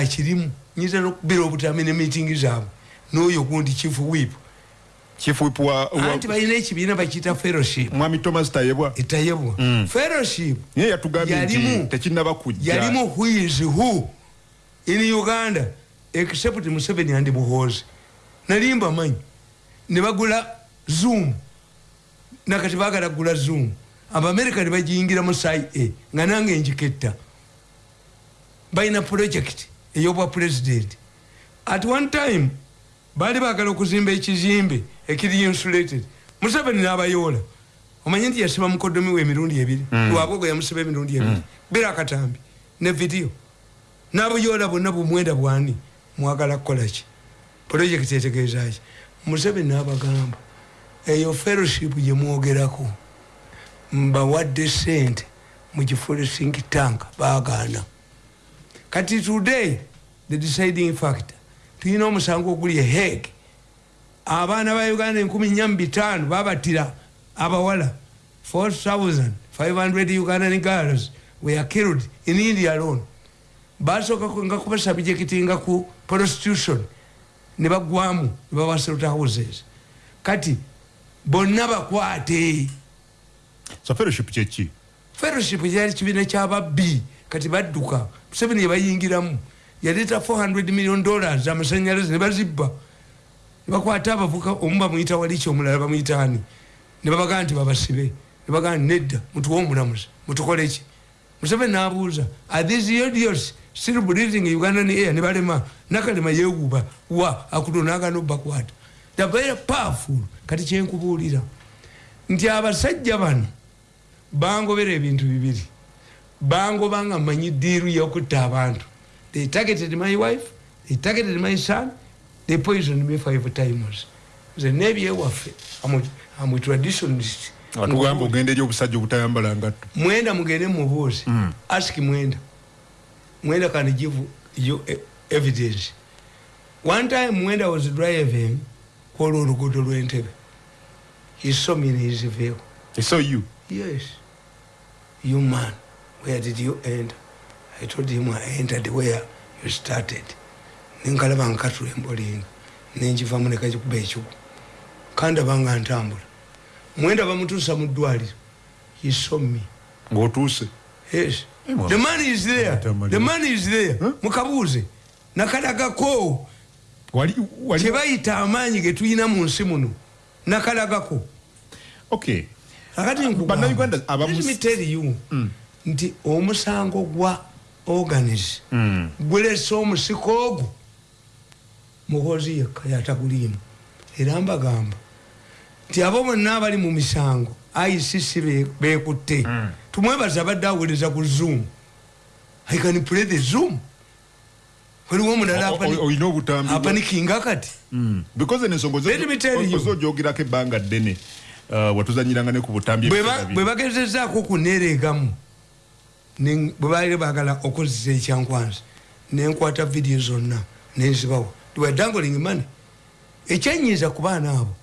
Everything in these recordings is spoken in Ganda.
yakirimu nyinza nokubira obutami ne meeting zaabwe n'oyo gundi chief whip. Chief whip wa, wa anti balina ekibiina bakiyita fellowship. Mwami thomas tayebwa. Etayebwa Mm. fellowship. Naye yatugambye nti tekinnaba kujja. Yalimu who is who? In uganda except museveni and muhoozi nalimba manyi. Ne bagula zoom. Nakati bagala kugula zoom. Abamerika ne bagiyingira mu sai a nga nange njiketta. Balina project eyobwa president. At one time baali bagala okuzimba ekizimbe ekiri insulated. Museveni n'abayoola omanye nti yasiba mukodomi we emirundi ebiri? Mm. lwabwogo yamusiba emirundi ebiri. Bira akatambi ne vidiyo n'abuyoola bwonna bumwenda bwani. Mwagala kukolaki projekiti etegeezaki museveni n'abagamba eyo fellowship gye mwogerako mbawadde sente mugifule think tank baagaana kati today the deciding factor. Tulina omusango oguli eheg abaana ba uganda enkumi nya mubitaano babatira abawala. 4500 ugandan girls were killed in india alone. Basooka nga kubasabjekiti nga ku prostitution ne bagwamu ne babasalta houses. Kati bonna bakwate. So fellowship kyeki fellowship kyali kibiina kyababbi kati badduka museveni yebayingiramu yaleeta 400 million dollars amasanyalaze ne bazibba. Nebakwata abavuka omu bamuyita waliki omulala bamuyitaani ne babagaa nti babasibe. Ne bagaa nti nedda mutuwe omulamuzi mutukoleki museveni nabuuza are these idiots still breathing ugandan air? Ne balema nakalema yewuba wa akuto nagana obbakwata. The very powerful. Kati kyenkubuulira nti abasajja bano bangobera ebintu bibiri bangoba nga manyi diiru yokutta abantu. They targeted my wife they targeted my son they poisoned me five times. Nze nebyewaffe amwe traditionist atugamba ogenda eri obusajja obutayambala ngatto mwenda mugende mubuuze. Mm. ask mwenda. Mwenda can give you e- evidence. One time mwenda was driving kwolwa oluguudo lwentebe. He saw me in his vehicle. So you? Yes. You man, where did you enter? I told him I entered where you started. Ninkalaba nkatula embolinga nenjivamu nekagikuba ekigu kandaba nga ntambula. Mwenda bamutuusa mu ddwaliro. He saw me. Ng'otuuse? Yes. The man is there. The man is there. Huh? mukabuuze. Nakalagako. Wali wali kyebayita amaanyi getulina mu nsi muno. Nakalagako. Okay. Akati Bannayuganda abamu- nkugambalemiteliyu Mm. Nti omusango gwa organis Mm. gulese omusiko ogwo muhozi yekka yataguliimu era mbagamba nti abo bonna abali mu misango icc be- bekutte Mm. tumwebaza abadde awuliriza ku zoom i can play the zoom waliwo omulala olina obutambi apanikinga kati Mm. because ensonga Let me tell you. ozogyogerako ebbanga ddene uh, watuzanyiranga ne ku butambi bwe bagezezaako kuneereegamu ne- bwe baali baagala okozesa ekyankwanzi nenkwata vidiyo zonna nenzibawa lwedangoling mane ekyenyiza ku baana abo.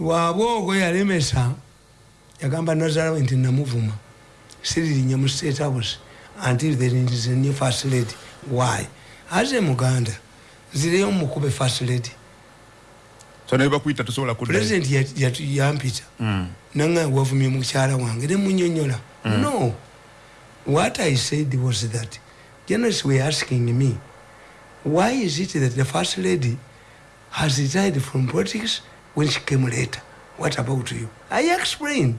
Lwabwe ogwo yalemesa yagamba nazarawe nti namuvuma siririnya mu state house until there is a new first lady. Why? Aze muganda nzireyo mukube first lady. So naye bakuyita tosobola yat- yampita. Mm. nanga wavumye mukyala wange nemunyonyola no what i said was that journalists were asking me why is it that the first lady has retired from politics when she came later? What about you? I explained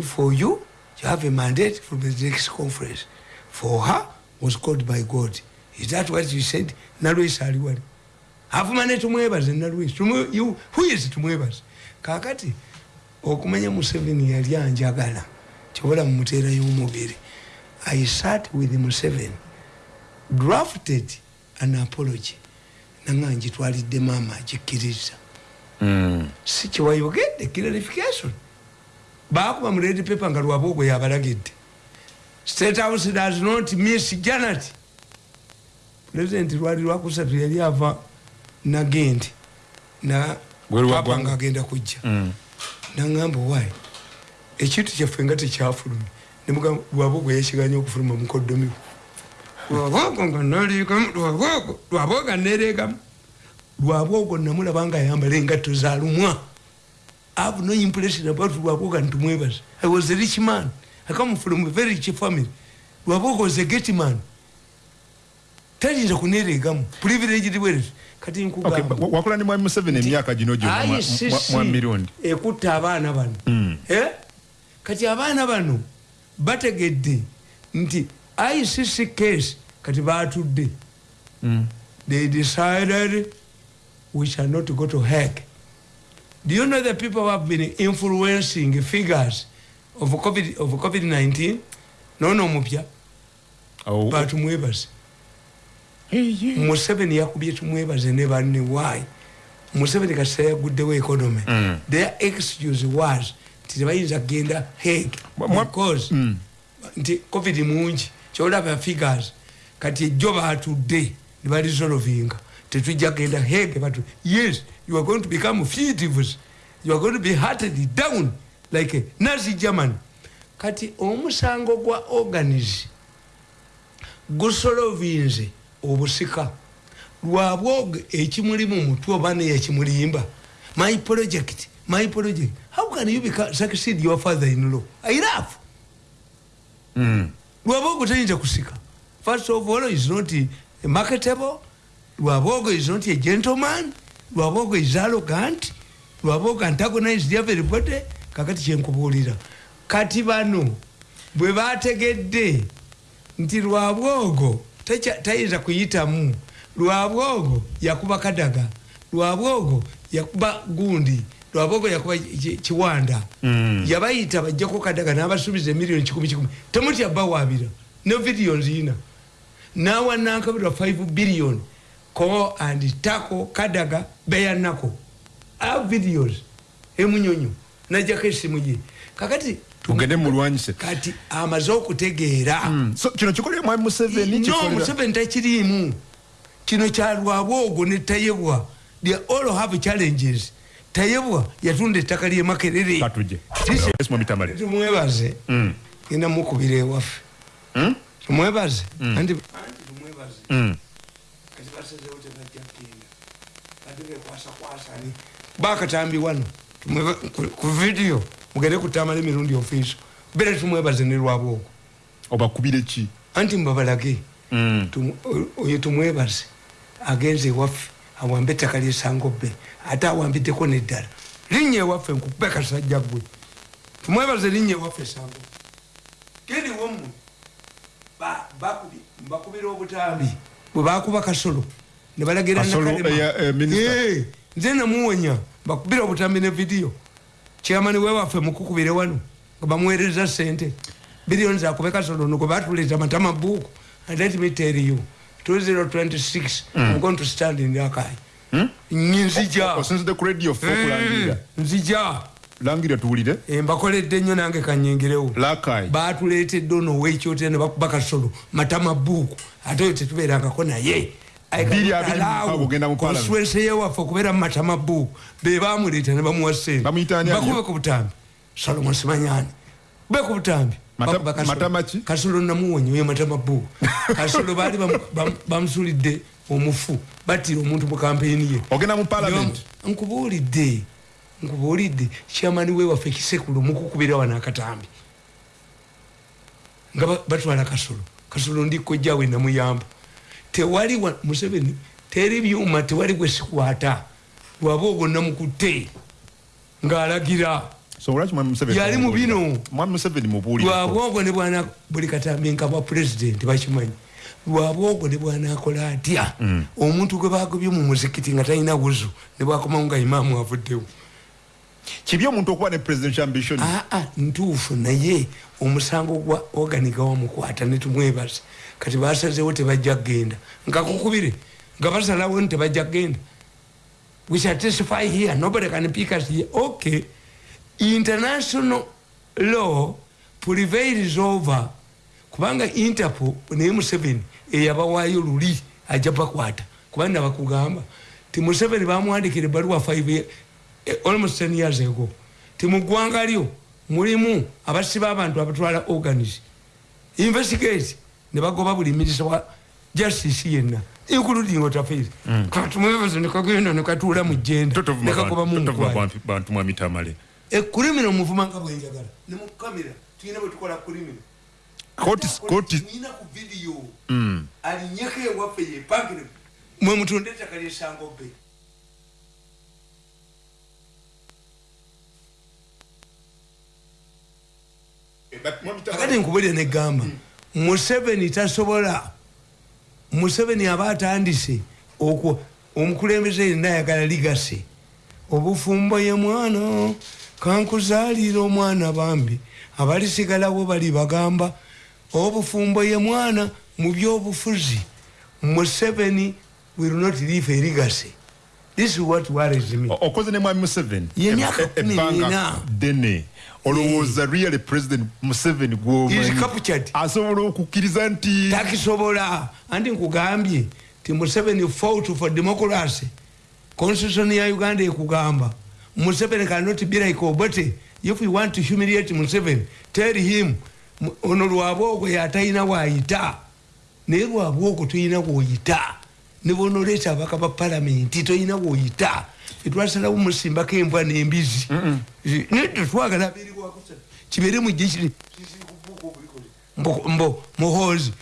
for you you have a mandate from the next conference. For her was called by god. Is that what you said? Nalwesi ali wali avuma ne tumwebaze nalwesi Tumwe- who is tumwebaze kakati okumanya museveni yali anjagala kyobola mumuteerayo omubiri i sat with museveni drafted an apology. Nanga ngitwalidde maama agikkiriza. Mm. si kyewayogedde clarification. Bakuba mu red paper nga lwaba ogwo yabalagidde. State house does not miss janet. President lwali lwakusatu yali ava nagendi na Bweru wa papa ggwanga. nga agenda kujja. Mm. nangamba wayi ekintu kyaffe nga tekyafulumye nemugamba lwabogo yekiganya okufuluma mukodomiwe lwabogo nga naleekamu lwabogo lwabogo nga nereekamu lwabogo namulaba nga ayambala engatto zalumwa have no impression about lwabogo ntumwebaza i was a rich man. I come from a very rich family. Lwabogo was a get man. Tayinza kunereegamu privilege bwereti kati Okay, nkugamba wa- wakola ne mwami museveni emyaka gino gyonna mwa- ICC mwa- mwa mirundi ekutta abaana bano. Mm. Eh? kati abaana bano bategedde nti icc case kati batudde Mm. they decided we shall not go to Hague. Do you know the people who have been influencing figures of COVID of COVID nineteen? No, no, mupya. Awo- But mwebaze. Hey, yeah. Museveni yakubye tumwebaze ne banne why? Museveni kasita yaguddewo economy. Mm. Their excuse was tebayinza Mwa- mwa- because Mm. nti covid mungi kyolaba figures kati ejjo batudde ne balisolovinga tetujja genda hege batu yes you are going to become fugitives you are going to be hearted down like nazi german kati omusango gwa organis gusolovinze obusika. Lwabwoge ekimuli mu mutwe oba neyakimulimba my project my project how can you become, succeed your father in law? I laugh Mm. lwabogo tayinza kusika. First of all is not a marketable lwabogo is not a gentleman. Lwabogo is arrogant. Lwabogo antagonized everybody kakati kyenkubuulira kati bano bwe bategedde nti lwabwogo techa- tayinza kuyitamu. Lwabwogo yakuba kadaga. Lwabwogo yakuba gundi lwabwogo yakuba ki- kiwanda. Mm. yabayita bajjako kadaga n'abasuubiza emiliyoni kikumi kikumi. Temutya bawabira ne vidiyo nziina nawanankabirwa 5 billion. Ko and tako kadaga beyanako a videos. Emunyonyo najjako esimu gye. Kakati tugende mulwanyise kati amaze okutegeera. Mm. so kino kikolera mwami museveni? No museveni takiriimu. Kino kyalwabwa ogwo ne tayebwa they all have challenges tayebwa yatunda ettaka lye makerere. Tumwebaze Mm. genda mukubira ewaffe. Mm? tumwebaze anti anti tumwebaze Mm. kati basazewo tebajja kugenda ate bekwasakwasani bakatambi wano. Ku- vidiyo mugende kutamala emirundi ofiiso. Bere tumwebaze ne lwabwoko obakubire ki? Anti Mm. O- oyo tumwebaze. Agenze ewaffe awambe ettaka lyesango bbe ate awambiddeko neddala linnya ewaffe nkukube kasajja gwe tumwebaze linnya ewaffe esango geni wommwe ba- bakubi- mbakubira obutambi bwe bakuba kasolo ne balagira eh, eh. Eh, nze namuwonya bakubira obutambi ne vidiyo. Kyamani wewaffe mukukubire wano nga bamuweereza sente biliyoni zakube kasolo nuko batuleeta matama buku and let me tell you 2026 i'm going to stand in yakai Mm? nzija. Osinzidde ku radio fe okulangirira nzija. Langira tuwulire Eh, mbakoledde nnyo nange kanyingirewo lakai batuleetedde ono owekyote ne bakuba kasolo matama buuku. Ate oyo tetubeerangako naye. Konstituensi yewaffe okubeera mu matama buuku. Be bamuleeta ne bamuwa sente bakube ku butambi. Salomon simanyani be ku butambi Mata- Bakuba Kasolo. namuwonya oyo matama buuku kasolo baali bamu- bamu- bamusulidde omufu. Battira omuntu mu kampeyini ye. Ogenda mu parliament. Nkubuulidde nkubuulidde kyamani wewaffe kisekulu mukukubira wano akatambi. Nga ba- batwala kasolo. Kasolo ndikojjawe namuyamba. Tewali wa- museveni teri byuma tewali gwesikwata lwaba ogwo namukutte ng'alagira so olwaki mwami museveni Yali mu bino. mwami museveni mubuulire lwaba ogwo ne bwana buli katambi nka bwa pulezidenti bakimanyi. Lwaba ogwo ne bwanakola atya? Omuntu gwe bagobye mu muzikiti nga talina wuzu ne bwakomawo nga imaamu avuddewo. Kibi omuntu okuba ne presidential ambition? Aa ntuufu naye. Omusango gwa oganiga wamukwata netumwebaza kati basazewo tebajja kgenda. Nga kukubire nga basalawo nti tebajja kgenda. We shall testify here. Nobody can pick us here. Okay international law prevails over kubanga interpol naye museveni eyabawaayo luli ajja bakwata kubanga nabakugamba ti museveni bamwandikira ebaluwa 5 ye- eh, almost 10 years ago. Ti mu ggwanga lyo mulimu abasiba abantu abatwala organis investigate ne bagoba buli minisa wa justice yenna including otafeire katumwebaza nekagenda nekatuula mu jenda nekagoba munkwaya bantu mwamitamale ekurimino muvuma nga bwenjagala nemukamera tuyina bwetukola kurimino tuyina ku vidiyo alinyeko ewaffe yepangire mwe mutunde ettaka lyesangobe akati nkubulire negamba museveni tasobola museveni aba atandise omukulembeze yenna ayagala ligase. Obufumbo ye mwana kankuzaalira omwana bambi. Abalisigalawo bali bagamba obufumbo ye mwana mu byobufuzi museveni will not leave a legacy. This is what worries me. Okoze ne mwami museveni? Y'emyaka kumi n'ena. ddene olowooza really president museveni gwomanyi asobola okukkiriza nti takisobola. Anti nkugambye ti museveni fought for democracy. Constitution ya uganda ekugamba museveni cannot be like obote if you want to humiliate museveni tell him mu- ono lwabwogwo yatalina waayita naye lwabwogwo toyina woyita ne bonoleeta abaka ba palamenti toyina woyita etwasalawo musimbako embwa n'embizi. Nedda twagala abeeriwakusa kibeere mujje kiri mbo mbo muhozi.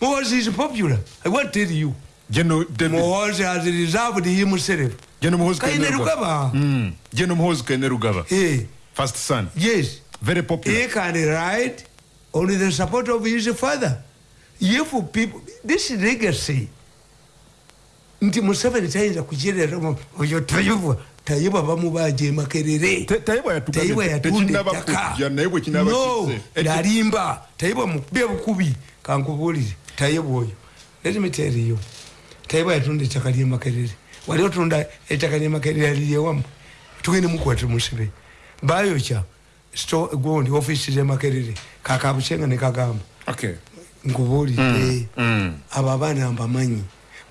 Muhozi is popular. I want to tell you General David- muhozi has reserved himself General Muhoozi kaine Kainerugaba. rugaba. Mm. General Muhoozi Kainerugaba. Eh, first son. Yes. Very popular. He can write on the support of his father. If people this legacy nti museveni tayinza kukyerera oyo tayibwa tayibwa bamubaja emakerere Te- tayibwa yatugambye tayibwa te- yatunda tekinnaba ettaka. kujja, naye bwe kinaaba no yalimba. Tayibwa mukube bukubi kankubulire tayibwa oyo. Let me tell you tayibwa yatunda ettaka lyemakerere wali otunda ettaka lyemakerere aliryewamu tugende mukwate musebe bayokya sto gundi ofisi zemakerere kakabusenga nekagamba okay. Nkubulire mm. abo abaana mbamanyi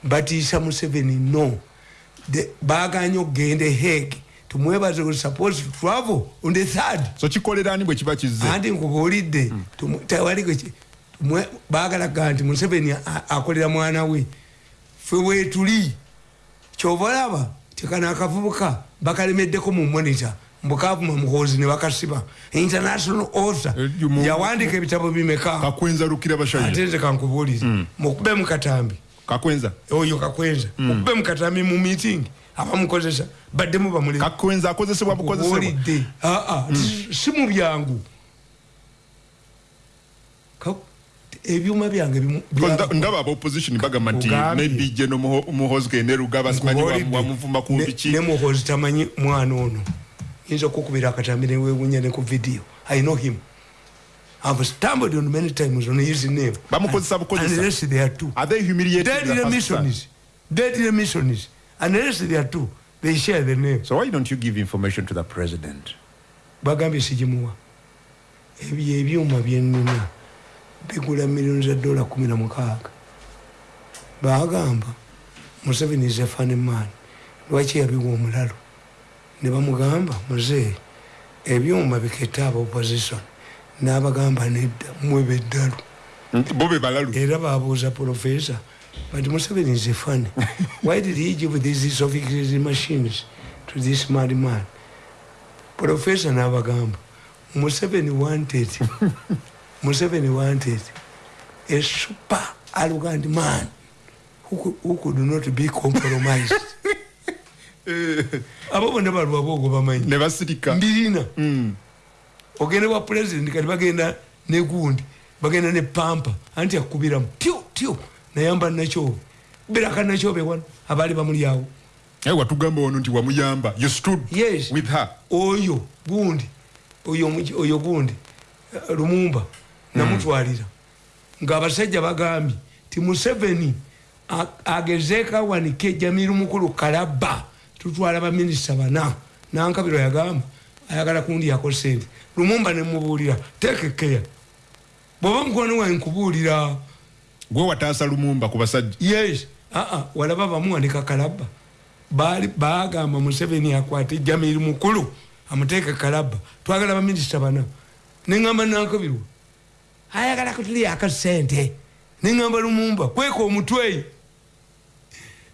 batiisa museveni no. Baganye okugenda ehege tumwebaze we suppose to travel on the third. So kikolera ani bwe kiba kizze anti nkubuulidde tumwe- baagalaga nti museveni akolera mwana we fe weetuli kyova olaba tekana akavubuka bakalemeddeko mu monita mbukavuma muhoozi ne bakasiba. International author Eh, yawandika ebitabo bimeka? Kakwenza lukira bashaya ate nze kankubuulire. Mukube mukatambi kakwenza? Oyo kakwenza. Mukube mukatambi mu meeting abamukozesa baddemu bamule kakwenza akozesebwa bukozesebwa kubuulidde aa si mu byangu ebyuma byange ndaba aba opposition bagamba nti maybe geno muhozi kenerugaba simanyi Nkubuulidde. wamuvuma ku mpiki ne muhozi tamanyi mwana ono. Yinza okukubira akatambi newewunya ne ku video. I know him. I've stumbled on many times on his name. Bamukozesa bukozesa. unless they are two. Are they humiliated dead their first son? remissions dead remissions unless they are two they share the name. So why don't you give information to the president? Bagambye sigimuwa. Ebyo ebyuma byenina bigula milioni za dola kumi na mukaaga. Bagamba museveni is a funny man. Lwaki yabiwa omulalo? Ne bamugamba muzeeyi ebyuma biketta aba opposition. N'abagamba nedda mwebe eddalu bo be balalu. Era babuuza profesa but museveni is a funny. Why did he give these sophisticated machines to this mad man? Profesa n'abagamba museveni wanted museveni wanted a super arrogant man who could, who could not be compromised. Abo bonna balwabwogo bamanyi. Ne basirika mbirina Mm. ogenda wa president kati bagenda negundi bagenda ne pampa anti akubiramu tyo tyo nayamba nakyobe biraka nakyobe wano abaali bamulyawo naye watugamba wano nti wamuyamba. You stood yes. with her. Oyo gundi oyo oyo gundi lumumba namutwalira. Ngaabasajja bagambye ti museveni a- agezeeko awanike jamiru mukulu kalaba tutwala baminisita bana. Nankabiro yagamba ayagala kundiyako sente lumumba nemubuulira tekekeya bwoba mukwano wange nkubuulira gwe wataasa lumumba ku basajja? Yes. Aa walaba bamuwanika kalaba. Baali- bagamba museveni akwate jamiru mukulu amuteeke kalaba. Twagala baminisita bana. Neŋamba nankobirwa ayagala kutuli akasente. Neŋamba lumumba kweka omutwe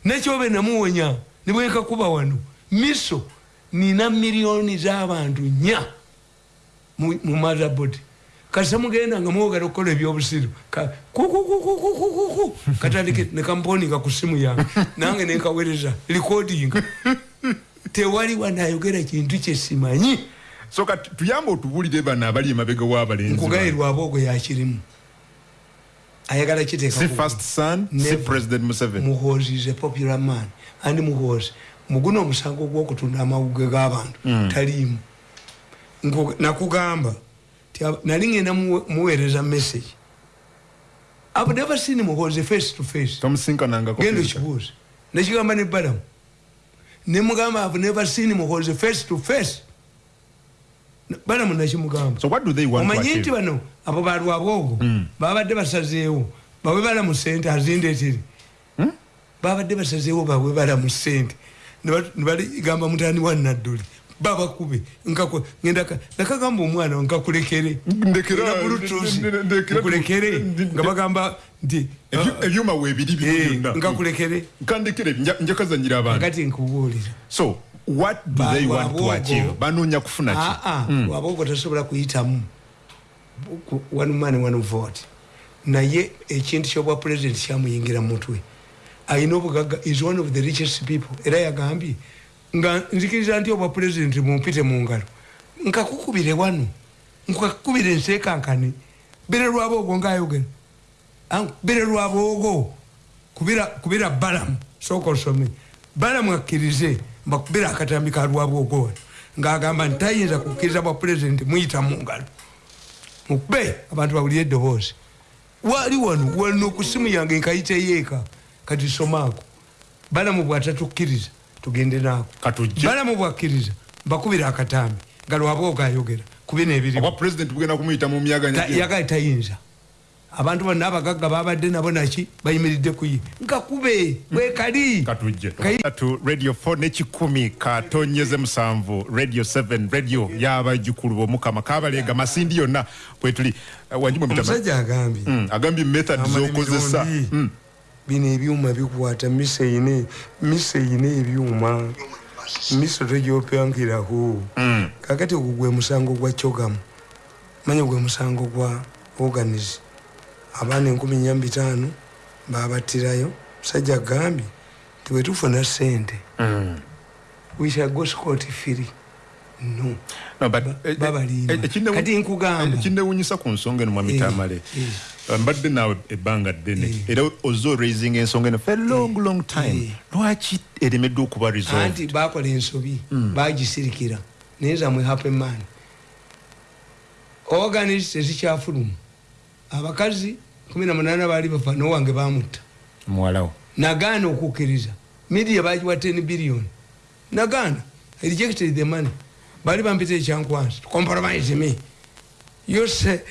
nekyobe namuwonya nibwenkakuba wano miso nina miliyoni z'abantu nya mu mazabodi kasa mugenda nga mwogala okukola ebyobusiru kukukukukukuku katandike nekamponinga ku simu yange nange nenkawereza likodinga tewali wanayogera kintu kyesimanyi so kati tuyambe otubulire bano abali emabega w'abalenzi nkugayirwa aboogo yakirimu ayagala si kiteeka first son si Never. president museveni. Muhozi is a popular man. Andi muhozi muguno omusango gwokutunda amawuge g'abantu taliimu. Nku- nakugamba nali ngenda muwe- muweereza message. I've never seen muhozi face to face. Genda okibuuza nekigamba ne balamu nemugamba I've never seen muhozi face to face Na- balamu nakimugamba so what do they want to omanyi nti bano abo balwabwogo babadde basazeewo. Bawebala mu sente azindeeteri babadde basazeewo bawebala mu sente nebaligamba mutani wa nadduli babakube nakagamba omwana nkakulekere Ndekera- Nina Bluetooth, ndekera tu- nkulekere ndi- nga bagamba nti Ebyu- ebyuma weebiri bino eh, byonna. nkakulekere kandekere nja- njakazanyira abantu akati nkubuulira. So what do Ba- they want to achieve? Banoonya kufuna ki aa lwabwogo tasobola kuyitamu. Ku- one man one vote. Naye ekintu kyobwa president kyamuyingira mutwe. Ayina obugagga is one of the richest people. Era yagambye nga nzikiriza nti obwa president mumpite mu ngalo. Nkakukubire wano. Nkakukubire nsekankane bere lwabwogo ngaayogera Ang- bere lwabwogo kubira kubira balamu. Sooka osome. Balamu akkirize mbakubira akatambi ka lwabwogo wano ng'agamba nti tayinza kukkiriza bwa pulezidenti muyita mu ngalo. Mukube abantu bawulire eddoboozi. Wali wano wano ku simu yange nkayiteyeeka kati somaako balamu bwatatukkiriza tugende naako. Balamu bwakkiriza mbakubira akatambi nga lwabwogo ayogera myaganya Ta- yagali tayinza abantu bonna abagagga babadde nabo naki? Bayimiridde kuye nga kube bwekali katujje Kayi- tu radio 4 nekikumi katonyeze musanvu. Radio 7 radio y'abajjukulu b'omukama kabaleega masindi yonna bwetuli wanjimwe mutama omusajja agambye. Mm, agambye method zokozesa. Mm. bino ebyuma bikwata misa eyina misa eyina ebyuma. Misa tegyopankirako Mm. kakati ogwo gwe musango gwa kyogamu manya gwe musango gwa organis abaana enkumi nya bitaano babattirayo. Musajja agambye ti bwetufuna sente Mm. we shall go scot free. No. No, but, Ba- eh, babalimba. eh, ekinnewu- Kati nkugamba. eh, ku nsonga eno mwami tamale. mbadde naawe ebbanga ddene. Era ozze raising ensonga eno a long long time. lwaki eremeddwe okuba anti bakola ensobi bagisirikira. Naye zamwe hapeman organis tezikyafulumu abakazi 18 baali bafa nowange bamutta muwalawo. Nagaana okukkiriza. Midia bagiwa 10 billion. Nagaana. I rejected the money. Bali bampita ekyankwansi. Compromise me. You say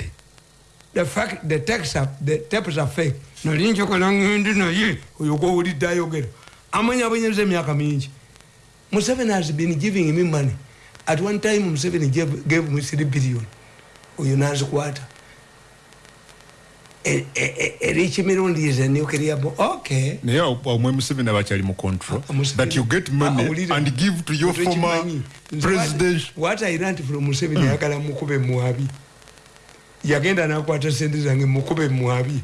the fact the tax are, the tapes are fake. Nali njokola ngende naye oyo gwowulidde ayogera amanyabonyeza emyaka mingi. Museveni has been giving me money. At one time museveni gave, gave me 3 billion. Oyo nazikwata E- e- e- erikimirundu is a nuclear bo okay naye omwe museveni abakyali mu control. Ah, that you get money awulira. and give to your former president what- what i learnt from museveni ayagala mukube mwabi yagenda nakwata sente zange mukube mwabi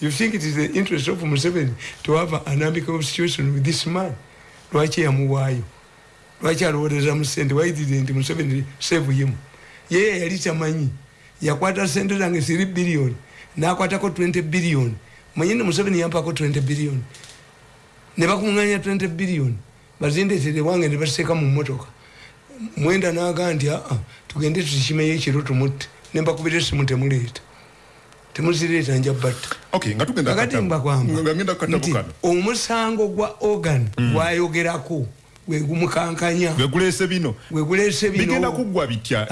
you think it is the interest of museveni to have an amicable situation with this man? Lwaki yamuwaayo lwaki alowooleza mu sente why didn't museveni save him? Yeye yali tamanyi yakwata sente zange 3 billion nakwatako 20 billion. Manyini museveni yampako 20 billion. Nebakuŋanya 20 billion. Bazindetere wange nebasiteeka mu motoka. Mwenda naga nti aa tugende tukimeyo ekiro tumutte nembakubira esimu temuleeta temuzireeta nja batta okay nga tugenda kakati kukatabo. mbakwamba nga ngenda kukatabo nti kano. omusango gwa organ gwayogerako gwegumukankanya gweguleese bino. Gweguleese bigenda bino. Kuggwa bitya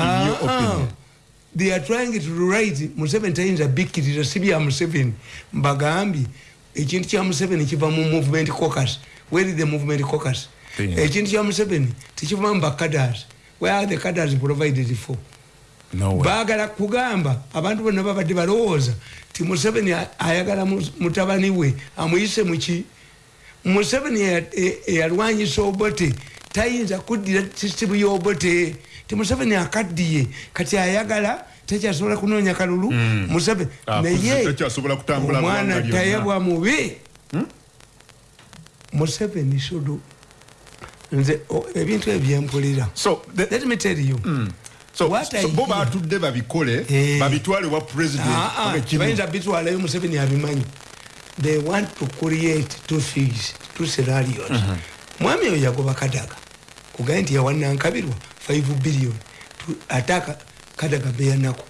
they are trying to write museveni tayinza bikkiriza si bya museveni mbagambye ekintu kya museveni kiva mu movement caucus. Where is the movement caucus? Ekintu kya museveni tekiva mu bakadas where are the cadres provided for? No baagala kugamba abantu bonna babadde balowooza ti museveni ayagala mu- mutabani we amuyise muki museveni eya- e- eyalwanyisa obote tayinza kuddira sisitimu y'obote ti museveni akaddiye. Kati ayagala takyasobola kunoonya kalulu museveni Ah, naye omwana tayebwa mubi museveni sodo. Nze ebintu ebyempulira so let me tell you. So bo batudde babikole Eh. babitwale wa president Ah, ah, bitwalayo museveni abimanyi they want to create two figs two scenarios. Mwami oyo yagoba kadaga kugaye nti yawanankabirwa 5 billion. Tu- ataka kadaga beyanako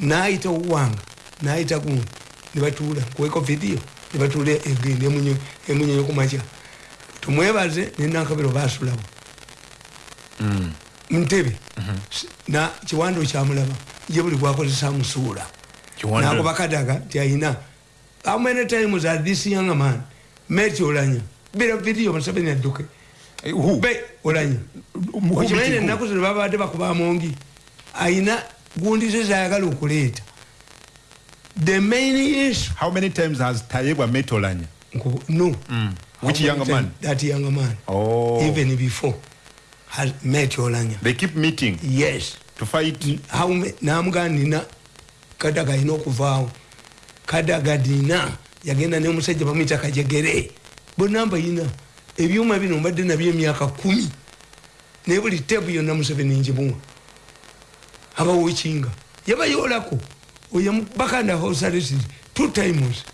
nayita owanga nayita gundi nebatuula kuweko video. Nebatuula egende emunyonyo kumakya tumwebaze nenankabirwa basulabo ntebe na kiwando kyamulaba ye buli gwakozesa musuula nagoba kadaga nti ayina how many times are this young man met olanya bira video museveni adduke Who? Okimanyi ennaku zino babadde bakuba amongi ayina gundi ze zayagala okuleeta. The main issue how many times has tayebwa met olanya? No. Which How young many man? that young man? Oh. even before has met olanya. They keep meeting? Yes. To fight? Namugaa nina kadaga alina okuvaawo. Kadaga dina yagenda nemusajja bamwita kajegere. Bonna mbayina ebyuma bino mbadde nabyo emyaka kumi. Naye buli tebu yonna museveni njimuwa abawokinga yabayoolako. Oyamubakanda hosaresiri two times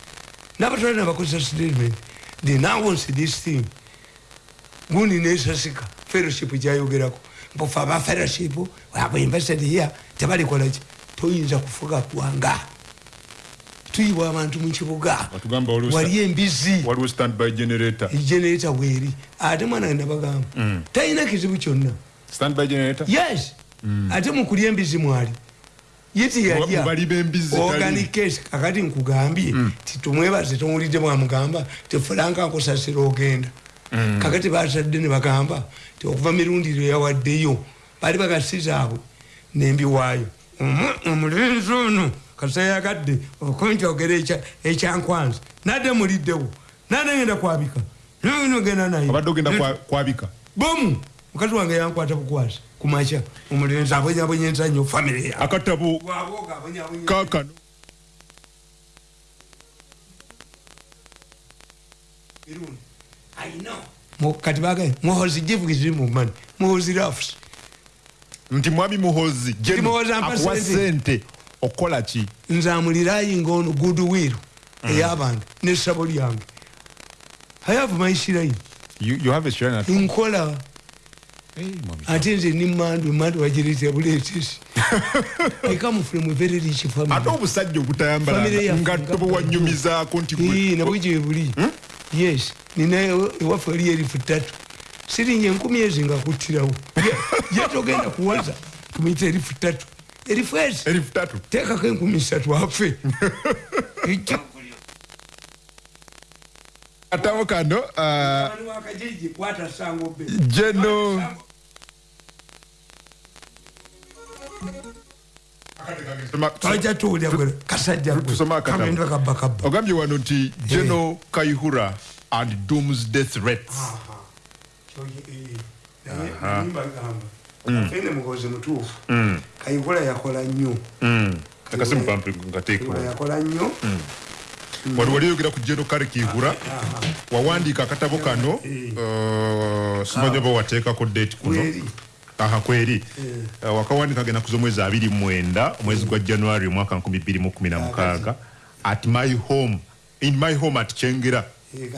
nabatwala nabakozesa statement. They now wants this thing. Gundi nesasika. Fellowship gyayogerako. Mbufe aba fellowship wabwe invested here tebalikolaki toyinza kufuga gwanga tuyibwa abantu Batugamba waliwo wali embizi generator. Weeri ate mwana nabagamba talina kizibu kyonna. Yes. Ate mukulya embizi mwali. Kakati nkugambye titumwebaze towulidde mwamugamba tefulanka nkusasira ogenda. Kakati basadde ne bagamba ti okuva mirundiro yawaddeyo bali bagasizaabwe nembiwaayo Omu- omulenzi ono kasayagadde okunjogera ekya- ekyankwanza nadde muliddewo. Nadde ngenda kwabika. Nogenda naye. Obadde ogenda kwa- kwabika? Bomu mukazi wange yankwata bukwasi kumakya omulenzi abonyabonyeza nnyo famire ya akatabo kakano kati bagaye muhozi givugizi mumani muhozi rafs nti mwami muhozi akuwa sente. Okola ki? Nze amuliraayinga ono goodwill ey'abantu nesabo lyange. I have my at nkola. Ate nze nimandu emandu wagireetera buleetesi i come from a very rich ate family obusajja obutayambala Family yaffe ngatto nga- bwewanyumizaako nti nabwe gye buli. Yes nina ewa- ewaffe eri erifu ttatu. Sirinye enkumi ezi nga kuttirawo ye togenda kuwaza tumuyita erifu ttatu erifu ezi erifu tatu teekako enkumi ssatu afe katabo kano uh, Jeno. Kasajja Tusome akatabo. kamenda kabbakabba ogambye wano nti geno kaihura and doomsday threats ene mugozi mutuufu. Kayigula yakola nnyo. Kayigula yakola nnyo. Wali wali oyogera ku geno kale kiihura wawandiika akatabo kano uh, simanyi oba wateekako date kuno. Aha kweri. Uh, wakawandika genda kuza omwezi abiri mwenda omwezi gwa january omwaka 2016 at my home in my home at kyengera Eh,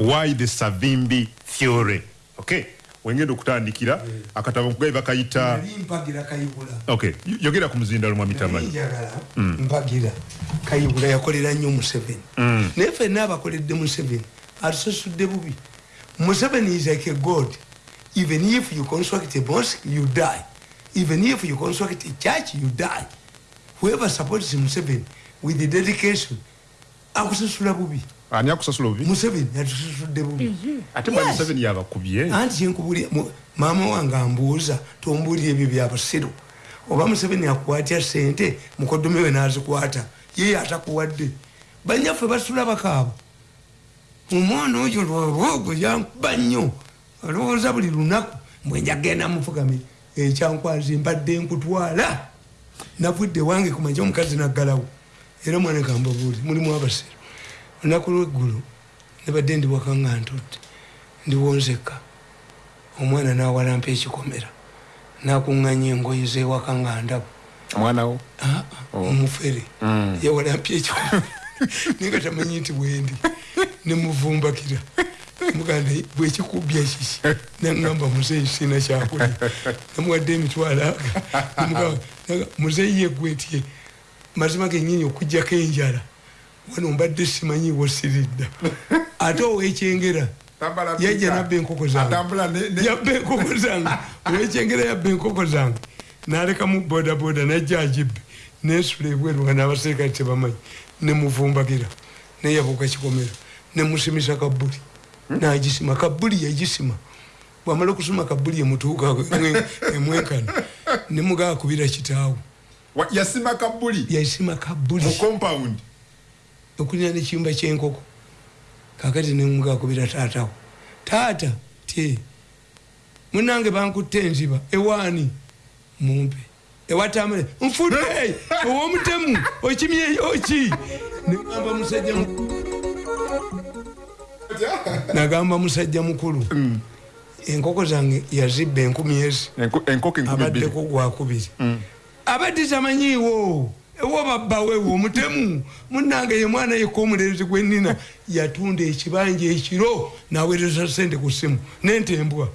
why the savimbi theory okay wengenda okutandikira akatabo nkugaye bakayita mpagira kayigula okay yogera ku muzindalo mwa mitamanyi njagala mpagira kayigula yakolera nnyo museveni. Naye fenna abakoledde museveni atusasudde bubi. Museveni is like a god. Even if you construct a mosque you die. Even if you construct a church you die. Whoever supports museveni with the dedication akusasula bubi ani akusasula obubi museveni yatusasudde bubi. Ate bwa Yes. museveni yabakubye? Anti kyenkubulya mu- maama wange ambuuza tombuulira ebyo byabasiru oba museveni akukwatya sente mukodome we nazikwata ye atakuwadde. Banyaffe basula bakaaba omwana oyo lwolwogo yankuba nnyo. Olowooza buli lunaku bwenjagenda mufugami ekyankwazi mbadde nkutwala. Navudde wange kumanja omukazi naggalawo. Era mwana kambabuuli mulimu abasiru olunaku lweggulu nebadde ndi waka nga ntudde ndiwonzeka omwana nawalampa ekikomera nakuŋŋanya engoyi zewaka nga ndabo omwana wo? Ah, ah, omufere. Yawalampya ekikomera. Naye nga tamanyi nti bwendi nemuvumbakira muganda bwekikubya kiki? Naŋamba muzeyi sina kyakulya. Namuwadde emitwalo aga. Muzeyi yegwetye mazima genyini okugjako enjala wano mbadde simanyiwo siridda ate owekyengera yajja nabba enkoko zange. Yabba enkoko zange. Owekyengera yabba enkoko zange. Nalekamu bodaboda najja agibbe nensula ebweru nga nabaserikale tebamanyi. Nemuvumbagira neyabuuka kikomera nemusimisa kabuli nagisima. Kabuli yagisima. Bwamala okusima kabuli emutuuka emwenkana nemugakubira kitaawo Wa- yasima kabuli yasima compound okulina nekiyumba kyenkoko kakati nemugakubira taatawo. Taata te munange bankutte enziba ewaani mumpe. Ewatamale nfudde owomutemu okimyeyoki negamba musajja mu- nagamba musajja mukulu. Enkoko zange yazibba enkumi ezi. Abaddeko gwakubiri. Abadde tamanyiiwo ewo babbawewo omutemu munange ye mwana yekka omulenzi gwenina yatunda ekibanja ekiro naweereza sente ku ssimu nentembwa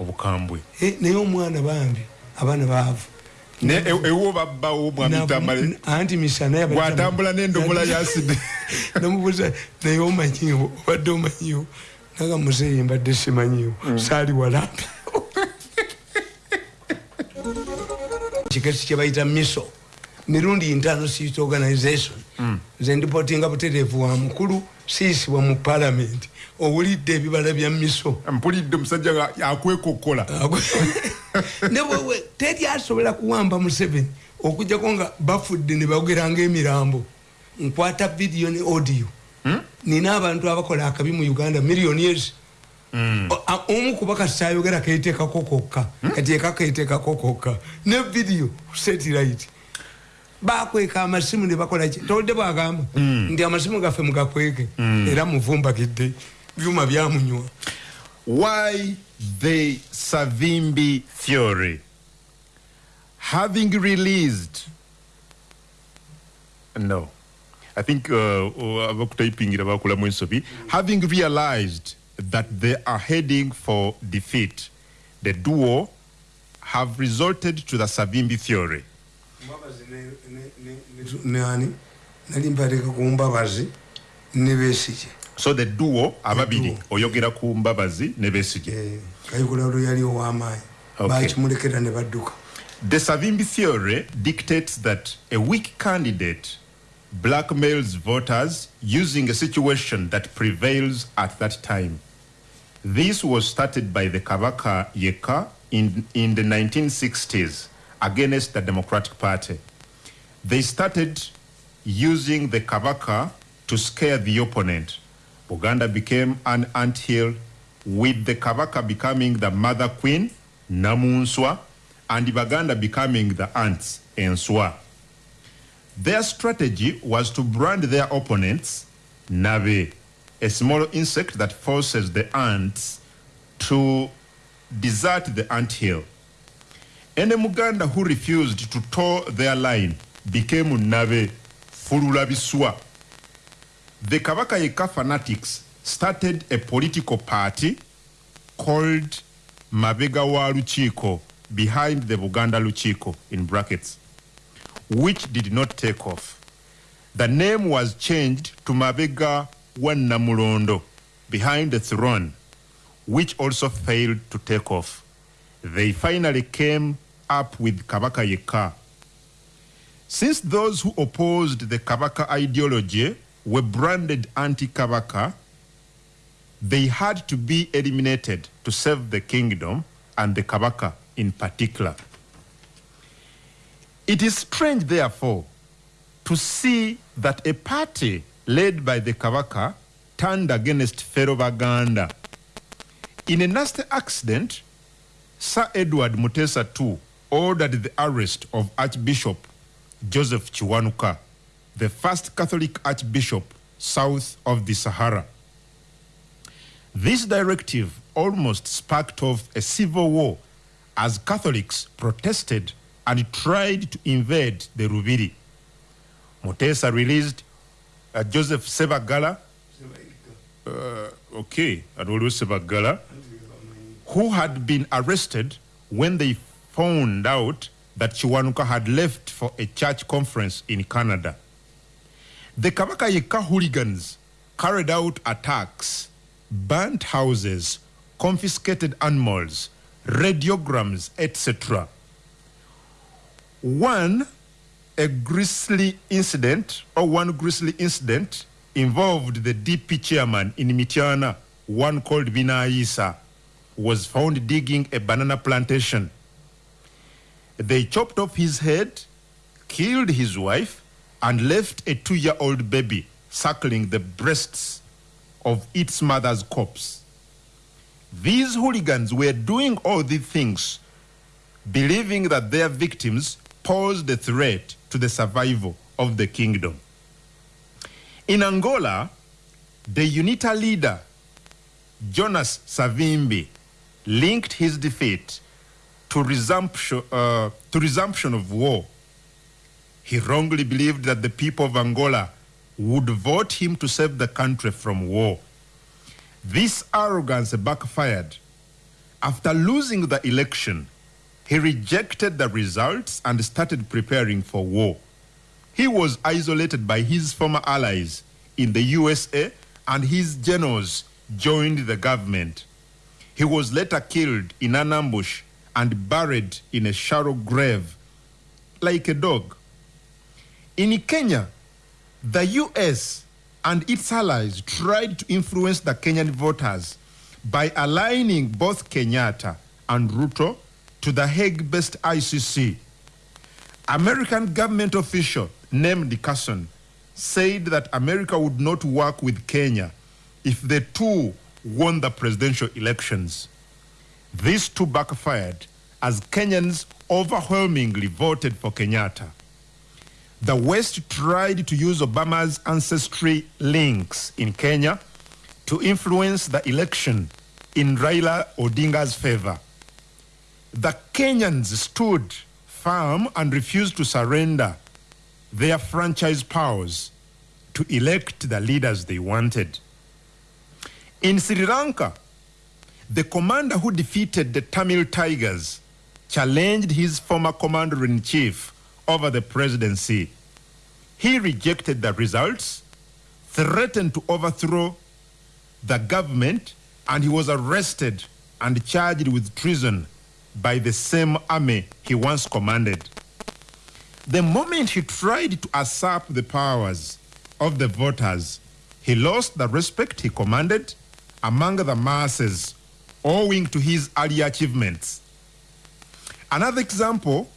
obukambwe. Eh, naye omwana bambi abaana baavu e- ewo babbawo mwamitambale Navu- anti misana yabadde gwatambula tamanyi. n'endomola yaside namubuuza naye omanyiiwo? Obadde omanyiiwo? Naga muzeeyi mbadde simanyiiwo. Saali walambi kikesi kyebayita miso. Mirundi siit organization. Nze ndipotinga butereevu wa mukulu siisibwa mu palamenti owulidde ebibala bya miso. Mpulidde omusajja nga akwekokkola. Ne wewe teri asobola kuwamba museveni okujjako nga bafudde ne bogeranga emirambo nkwata vidiyo ne audio. Nina abantu abakola akabi mu uganda miliyoni ezi O- a- omu kuba kasi ayogera keteekako kokka. Kati eka keteekako kokka. Ne vidiyo setirit bakweka amasimu ne bakola ki? Toludde bwagamba. Nti amasimu gaffe mugakweke. Era muvumbakidde byuma byamunywa. Why the savimbi theory having released no. I think uh, abakutayipingira bakulamu ensobi. Having realized that they are heading for defeat the duo have resorted to the savimbi theory so the duo ababiri oyogera ku mbabazi ne besige Eh, kayigula lwe yali ow'amaanyi bakimulekera ne badduka The Savimbi theory dictates that a weak candidate blackmails voters using a situation that prevails at that time. This was started by the Kabaka Yeka in, in the 1960s against the Democratic Party. They started using the Kabaka to scare the opponent. Uganda became an anthill, with the Kabaka becoming the mother queen, Namunswa, and Baganda becoming the ants, Enswa. Their strategy was to brand their opponents Nabe, a small insect that forces the ants to desert the anthill. Any Muganda who refused to toe their line became Nabe, Fululabiswa. The Kabaka Yeka fanatics started a political party called Mabega wa Luchiko behind the Buganda Luchiko in brackets, which did not take off. The name was changed to Mabega wa Namulondo behind the throne, which also failed to take off. They finally came up with Kabaka Yeka. Since those who opposed the Kabaka ideology were branded anti-Kabaka, they had to be eliminated to save the kingdom and the Kabaka in particular. It is strange, therefore, to see that a party led by the Kabaka turned against fellow Baganda. In a nasty accident, Sir Edward Mutesa II ordered the arrest of Archbishop Joseph Chiwanuka, the first Catholic archbishop south of the Sahara. This directive almost sparked off a civil war as Catholics protested and tried to invade the Rubiri. Mutesa released uh, Joseph Sebagala, uh, okay, Adolfo Sebagala, who had been arrested when they found out that Chiwanuka had left for a church conference in Canada. The Kabaka Yeka hooligans carried out attacks, burnt houses, confiscated animals, radiograms, etc. One, a grisly incident, or one grisly incident, involved the DP chairman in Mitiana, one called Bina Isa, was found digging a banana plantation. They chopped off his head, killed his wife, and left a two year old baby suckling the breasts of its mother's corpse. These hooligans were doing all these things, believing that their victims posed a threat to the survival of the kingdom. In Angola, the UNITA leader, Jonas Savimbi, linked his defeat to resumption, uh, to resumption of war. He wrongly believed that the people of Angola would vote him to save the country from war. This arrogance backfired. After losing the election, he rejected the results and started preparing for war. He was isolated by his former allies in the USA and his generals joined the government. He was later killed in an ambush and buried in a shallow grave like a dog. In Kenya, the US and its allies tried to influence the Kenyan voters by aligning both Kenyatta and Ruto to the Hague based ICC. American government official named Carson said that America would not work with Kenya if the two won the presidential elections. These two backfired as Kenyans overwhelmingly voted for Kenyatta. The West tried to use Obama's ancestry links in Kenya to influence the election in Raila Odinga's favor. The Kenyans stood firm and refused to surrender their franchise powers to elect the leaders they wanted. In Sri Lanka, the commander who defeated the Tamil Tigers challenged his former commander in chief over the presidency. He rejected the results, threatened to overthrow the government, and he was arrested and charged with treason by the same army he once commanded. The moment he tried to usurp the powers of the voters, he lost the respect he commanded among the masses owing to his early achievements. Another example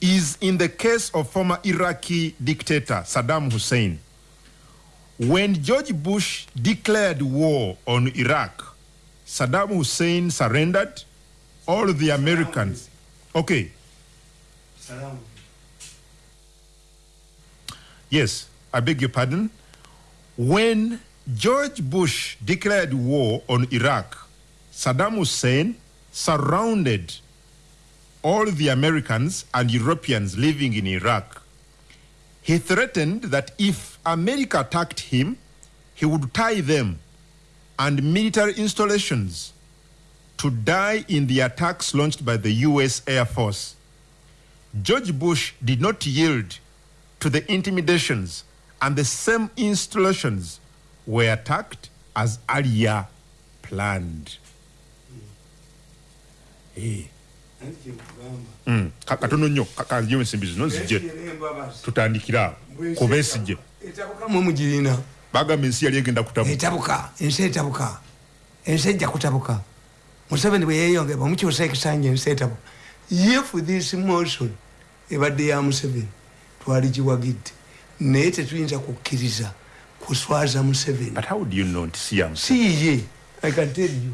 is in the case of former Iraqi dictator Saddam Hussein. When George Bush declared war on Iraq, Saddam Hussein surrendered. All the Americans. Okay, yes, I beg your pardon. When George Bush declared war on Iraq, Saddam Hussein surrounded all the Americans and Europeans living in Iraq. He threatened that if America attacked him, he would tie them and military installations to die in the attacks launched by the US Air Force. George Bush did not yield to the intimidations, and the same installations were attacked as earlier planned. Eh, mm, ka- katono nnyo ka- kanjiwe ensimbi zino n'embabasi. tutandikira awo Bwesige. ku besigye Etabuka mwe mugirina. bagamba ensi yali egenda kutabu etabuka ensi etabuka ensi ejja kutabuka museveni bwe yeyonge bamukyusa ekisanja ensi etabuka if this motion ebadde ya museveni twali giwagidde naye tetuyinza kukkiriza kuswaza museveni. But how do you know nti si yamu siye i can tell you.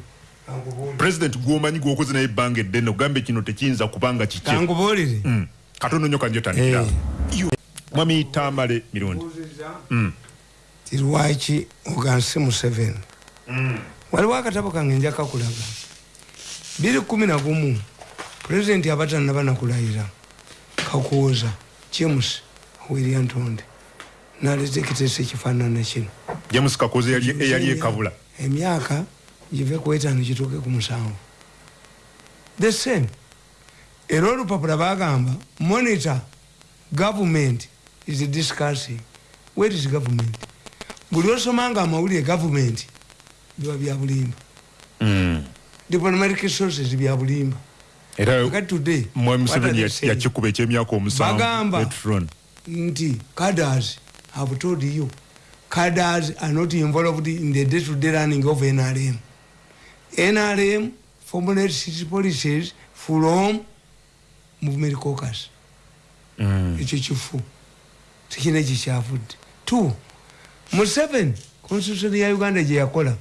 President gwomanyi gwokoze naye ebbanga eddene ogambe kino tekiyinza kubanga kikye. Kankubuulire Mm. katono nnyo kanjotandikira Eh. mwami tamale mirundi. Ti lwaki ogansi museveni? Waliwo akatabo kange njaka kulaga biri kumi na gumu pulezidenti abatanaba nakulayira kakuwoza. James william ntonde naleta ekiteeso ekifaanana kino. James kakoze eyali- ekabula. emyaka give ku etaano kituuke ku musanvu. The same. Era olupapula bagamba monitor government is discussing. Where is government? Buli osoma nga amawulire government biba bya bulimba. Mm. Diplomatic sources bya bulimba era today mwami museveni they ya- saying? yakikuba ekyemyaka omusanvu Bagamba. Nti cadres have told you cadres are not involved in the day-to-day running of nrm nrm formulates its policies from movement caucus. Mm. ekyo kifu. Tikina ekikyavudde t museveni constitution ya uganda gye yakola.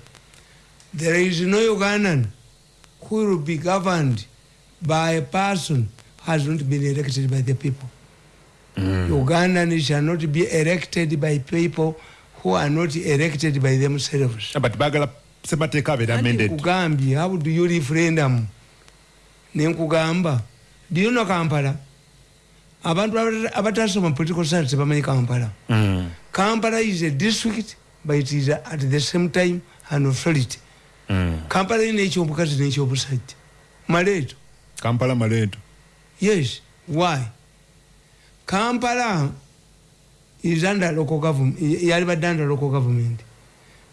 There is no ugandan who will be governed by a person who has not been elected by the people. Mm. ugandan shall not be elected by people who are not elected by themselves. But bagala semateeka abeera amended nkugambye how do you referendum? Nenkugamba. Do you know kampala? Abantu abata- abatasoma political science tebamanyi kampala. Mm. kampala is a district but it is at the same time an authority. Kampala ina ekyobukazi nekyobusajja maleeto kampala maleeto yes. Why? Kampala is under local government yalibadde under local government.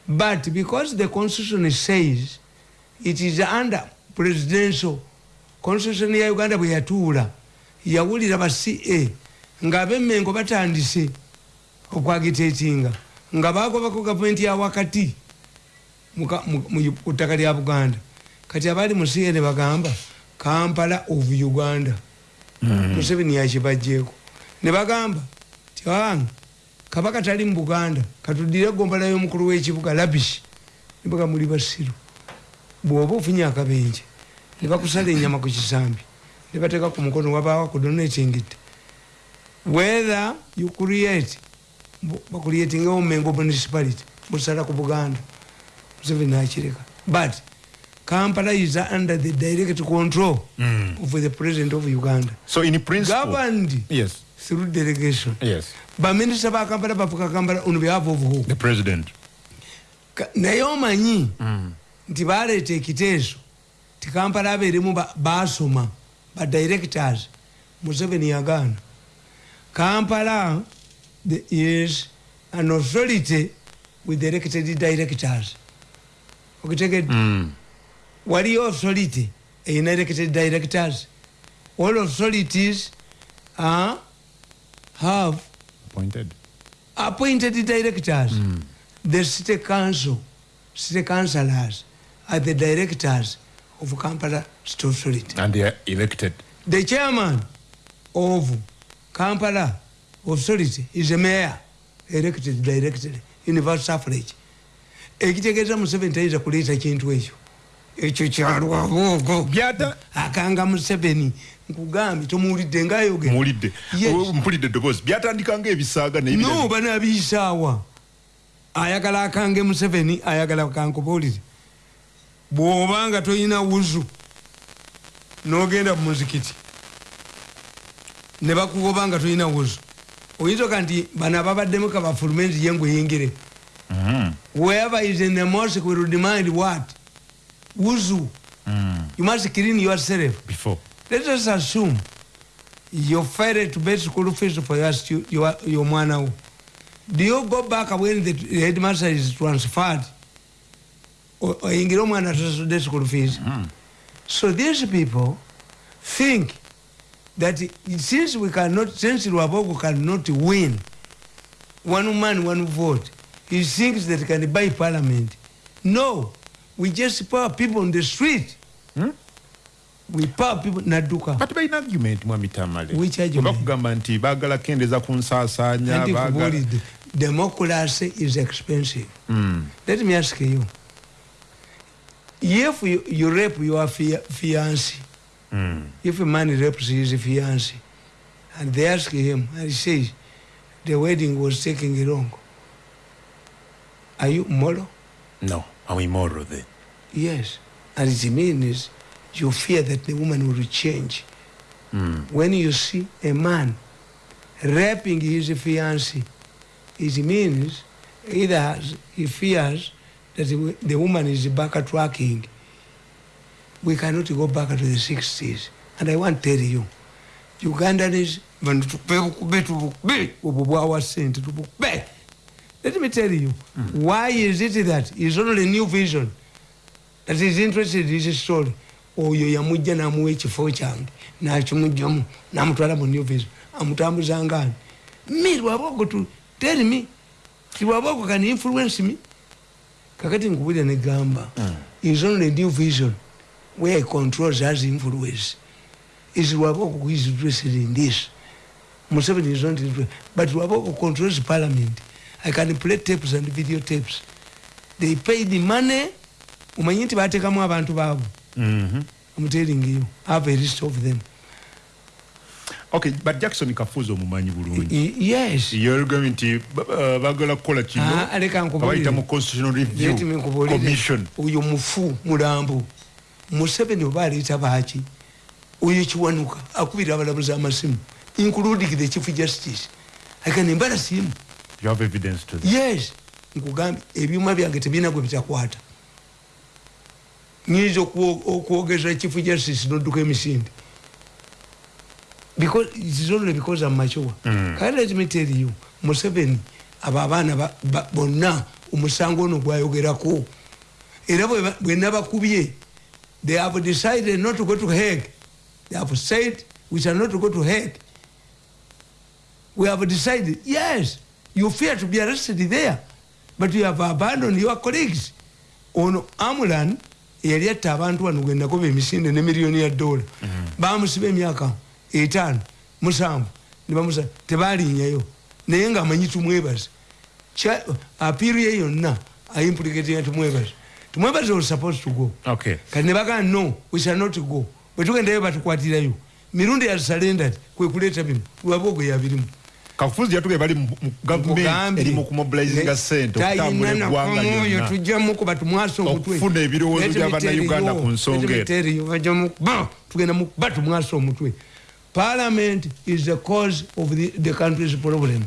But because the constitution says it is under presidential constitution ya uganda bwe yatuula yawulira ba ca ng'abemmengo batandise okwagiteetinga nga bagobako gavumenti ya wakati mu- mu- ku ttaka lya buganda. Kati abaali mu ca ne bagamba kampala of uganda. Museveni yakibajjeeko ne bagamba ti wange kabaka tali mu buganda katudire egombala y'omukulu w'ekibuga labishi nibaga muli basiru. Bw'oba ofunye akabenje ne bakusala enyama ku kisambi ne bateeka ku mukono wabaawo kudonatingidde whether you create bakuliatingewo mengo municipality busala ku buganda museveni akireka but kampala is under the direct control Mm. of the president of uganda. So in principle governed yes. through delegation. Yes. Baminisita ba kampala bafuka kampala on behalf of who? The president. Naye omanyi mm. nti baleeta ekiteeso ti kampala abeeremu ba- basoma ba directors. Museveni yagaana. Kampala the- is an authority with elected directors okitegedde Mm. waliyo authority eyina elected directors. All authorities are, have appointed. appointed directors. The city council city councillors are the directors of kampala state authority and they are elected. The chairman of kampala authority is a mayor elected directly universal suffrage ekitegeeza museveni tayinza kuleeta kintu ekyo. Ekyo kyalwaboogo byata? Akanga museveni. Nkugambye tomuwulidde ngaayogera. Muwulidde. Yes. Oh, mpulidde eddoboozi byatandika ngaebisaaga naye no banabiyisaawa ayagala akange museveni ayagala kankubuulire. Bw'obanga toyina wuzu n'ogenda mu muzikiti ne bakugoba nga toyina wuzu oyinza oka nti bano ababaddemu kabafulumenti ye ngweyingire Mm. whoever is in the mosque will demand what? Wuzu. Mm. you must clean yourself. Before. Let us assume you failed to pay school fees for your, your, your mwana do you go back when the headmaster is transferred? O- oyingire omwana tasasudde school fees? So these people think that since we cannot since lwabogo cannot win one man one vote he thinks that he can buy parliament no we just power people on the street Hmm? we power people nadduka kati balina argument mwami tamale Which argument? bakugamba nti baagala kendeeza ku nsaasaanya anti baagala democracy is expensive Mm. let me ask you if you, you rape your fia- fiancé Mm. if a man rapes his fiancé and they ask him and he says the wedding was taking long are you moral no I'm immoral then yes and it means you fear that the woman will change Mm. when you see a man raping his fiancé, it means either he fears that the, woman is backtracking. We cannot go back to the 60s. And I want to tell you, Ugandans, vanhu tukupe let me tell you why is it that is only a new vision? That is interested in this story. Oyo yamujja namuwa ekifo kyange nakimugjamu namutwala mu new vision. Amutambuzangani me lwabogo tu tell me ti lwabogo can influence me? Kakati nkubulira negamba is only a new vision where he controls has influence is lwabogo who is interested in this. Museveni is not interested but lwabogo controls parliament i can play tapes and video tapes they pay the money omanyi nti bateekamu abantu baabwe Mhm. I'm telling you, I have a list of them. okay but jackson kafuzi omumanyi bulungi Y- yes. yolugambye nti ba- ba- baagala kukola kino Ah, leka nkubulire. bayita mu constitutional review Let me nkubulire. commission oyo mufu mulambo museveni oba aleeta baaki oyo kiwanuka akubira abalamuzi amasimu including the chief justice akanembala simu you have evidence to that? Yes. Nkugambye ebyuma byange tebirina gwe bitakwata. Nyinza okwo- okwogeza chief justice nodduka emisinde. Because it is only because I'm mature. Mm. Can let me tell you museveni abo abaana ba- ba- bonna omusango ono gwayogerako. Era bwe bwe nabakubye they have decided not to go to Hague. They have said we shall not go to Hague. We have decided, yes, you fear to be arrested there, but you have abandoned your colleagues. Ono Amulan yali atta abantu wano gwe nagoba emisinde ne miliyoni ya dola. Bamusiba emyaka etaano musanvu ne bamusa tebalinnyayo naye ngaamanyi tumwebaze. Kya- apiiru ye yonna aimplicatinga tumwebaze. Tumwebaze was supposed to go. Okay. Kati ne bagamba no we shall not go. Bwe tugendayo batukwatirayo. Mirundi ya surrendered kwe kuleeta bimu lwabogo yabirimu kafuzi yatugee bali mu mu gavumenti eri mu kumobilizinga sente okutambula eggwanga oyo lyonna. tujjamukuba tumwasa omutwe Okufuna ebirowoozo Let me by'Abannayuganda tell you, ku nsonga let me eyo. tell you, bajja mukuba tugenda mukuba tumwasa omutwe parliament is the cause of the, the country's problem.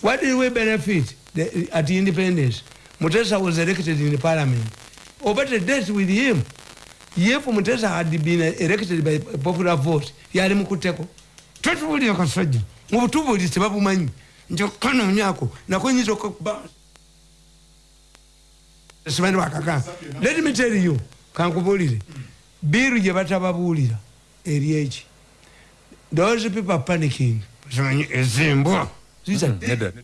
What did we benefit? The, at independence. Mutesa was elected in the parliament. Over the death with him. If mutesa had been elected by popular vote yali mukuteko twetubulira kasajja mubutubuli tebabumanyi njokanonyako nako nyinza okuba simanyi bakaka let me tell you kankubulire biru gye batababuulira eri eki those people are panicking. Simanyi ezimbwa These are dead. Nedda.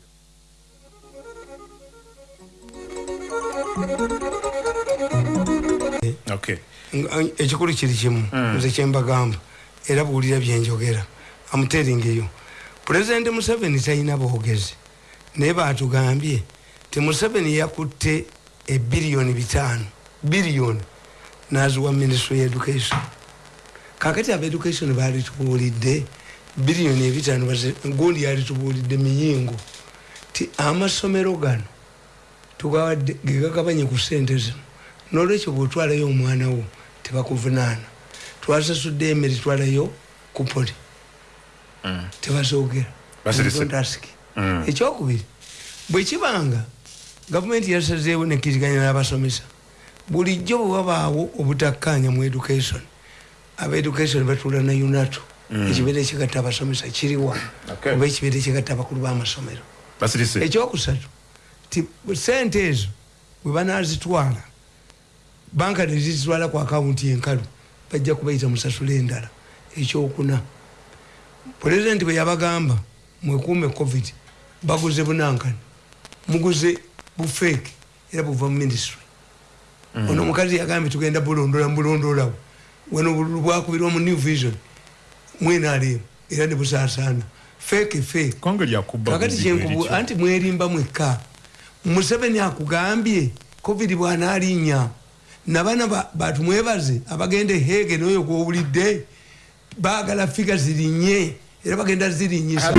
okay. Nga- ekikulu kiri kimu nze kyembagamba era buwulira byenjogera amuteringeyo pulezidenti museveni talina bwogezi. Naye batugambye ti museveni yakutte ebiriyoni bitaano biriyoni naziwa ministry ya education. Kakati aba education balitubuulidde biriyoni ebitaano gundi yalitubuulidde miyingo. Ti amasomero gano tugawadde gegagabanye ku sente zino nolwekyo bwotwalayo omwana wo tebakuvunaana. Twasasudde emere twalayo ku poli ask. Mm. ekyokubiri bwekibanga gavumenti yasazeewo nekkiriganya n'abasomesa bulijjo bwe wabaawo obutakkanya mu education. Aba education batuula na unato ekibeera ekigatta abasomesa kiriwa oba ekibeera ekigatta abakulu b'amasomero ekyokusatu ti sente ezo bwe banazitwala banka nezizitwala ku akawunti enkalu bajja kubayita musasula endala ekyokuna pulezidenti bwe yabagamba mwekuume covid baguze bunankani muguze bufeeke era buva mu ministry. Ono omukazi yagambye tugenda bulondola mbulondolawo wano obululu bwakubirwa mu new vision mwenalemu era ne busaasaana feeke feeke konge lyakubba kakati buzibu kyenkubu anti mwerimba mwekka. Museveni akugambye covid bwanalinnya nabana ba- batumwebaze abagenda ehege noyo gwowulidde baagala figa zirinnye era bagenda zirinyisa